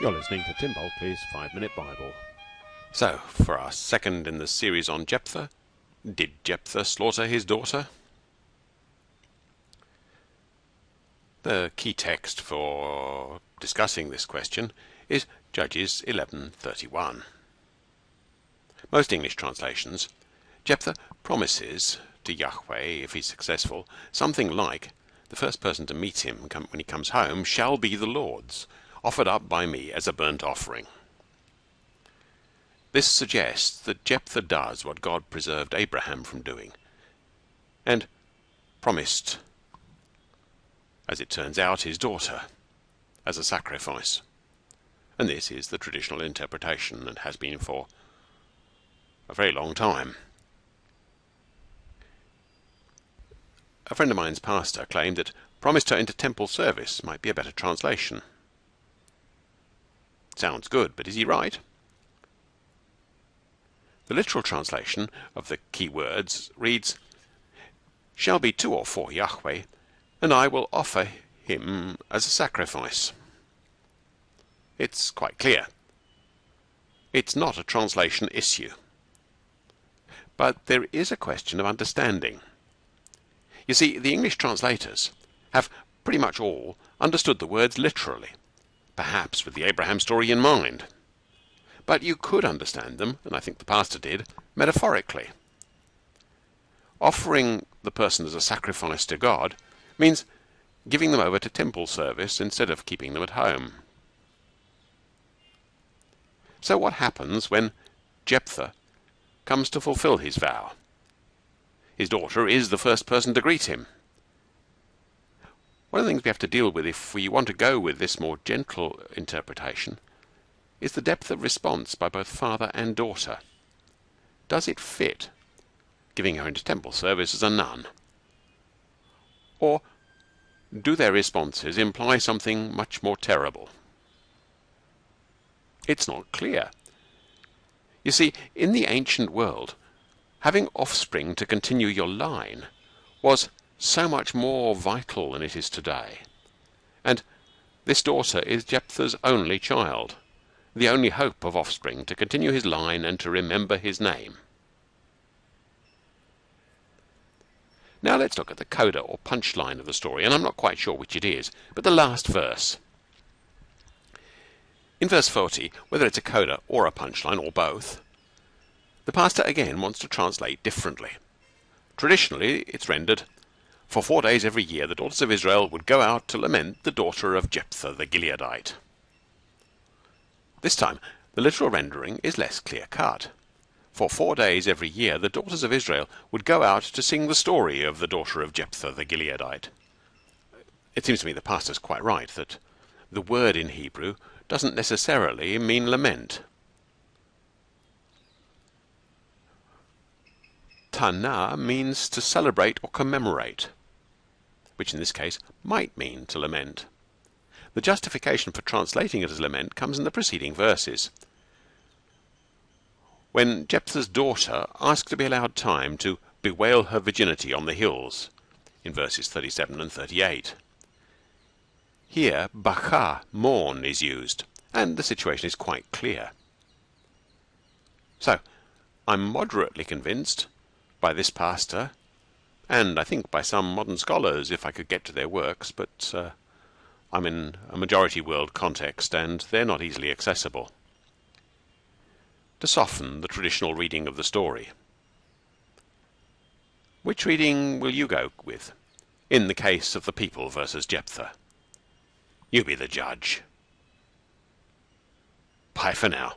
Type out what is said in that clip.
You're listening to Tim Bulkeley's Five Minute Bible. So, for our second in the series on Jephthah, did Jephthah slaughter his daughter? The key text for discussing this question is Judges 11:31. Most English translations, Jephthah promises to Yahweh, if he's successful, something like, the first person to meet him when he comes home shall be the Lord's, offered up by me as a burnt offering. This suggests that Jephthah does what God preserved Abraham from doing, and promised, as it turns out, his daughter as a sacrifice. And this is the traditional interpretation and has been for a very long time. A friend of mine's pastor claimed that promised her into temple service might be a better translation. Sounds good, but is he right? The literal translation of the key words reads, Shall be two or four Yahweh, and I will offer him as a sacrifice. It's quite clear. It's not a translation issue. But there is a question of understanding. You see, the English translators have pretty much all understood the words literally, perhaps with the Abraham story in mind. But you could understand them, and I think the pastor did, metaphorically. Offering the person as a sacrifice to God means giving them over to temple service instead of keeping them at home. So what happens when Jephthah comes to fulfill his vow? His daughter is the first person to greet him. One of the things we have to deal with if we want to go with this more gentle interpretation is the depth of response by both father and daughter. Does it fit giving her into temple service as a nun? Or do their responses imply something much more terrible? It's not clear. You see, in the ancient world, having offspring to continue your line was so much more vital than it is today. And this daughter is Jephthah's only child, the only hope of offspring to continue his line and to remember his name. Now let's look at the coda or punchline of the story, and I'm not quite sure which it is, but the last verse. In verse 40, whether it's a coda or a punchline or both, the pastor again wants to translate differently. Traditionally, it's rendered, For four days every year the daughters of Israel would go out to lament the daughter of Jephthah the Gileadite. This time, the literal rendering is less clear cut. For four days every year the daughters of Israel would go out to sing the story of the daughter of Jephthah the Gileadite. It seems to me the pastor's quite right that the word in Hebrew doesn't necessarily mean lament. Tana means to celebrate or commemorate, which in this case might mean to lament. The justification for translating it as lament comes in the preceding verses. When Jephthah's daughter asked to be allowed time to bewail her virginity on the hills, in verses 37 and 38. Here, baka, mourn, is used, and the situation is quite clear. So, I'm moderately convinced by this pastor, and I think by some modern scholars if I could get to their works, but uh, I'm in a majority world context and they're not easily accessible. To soften the traditional reading of the story. Which reading will you go with in the case of the people versus Jephthah? You be the judge. Bye for now.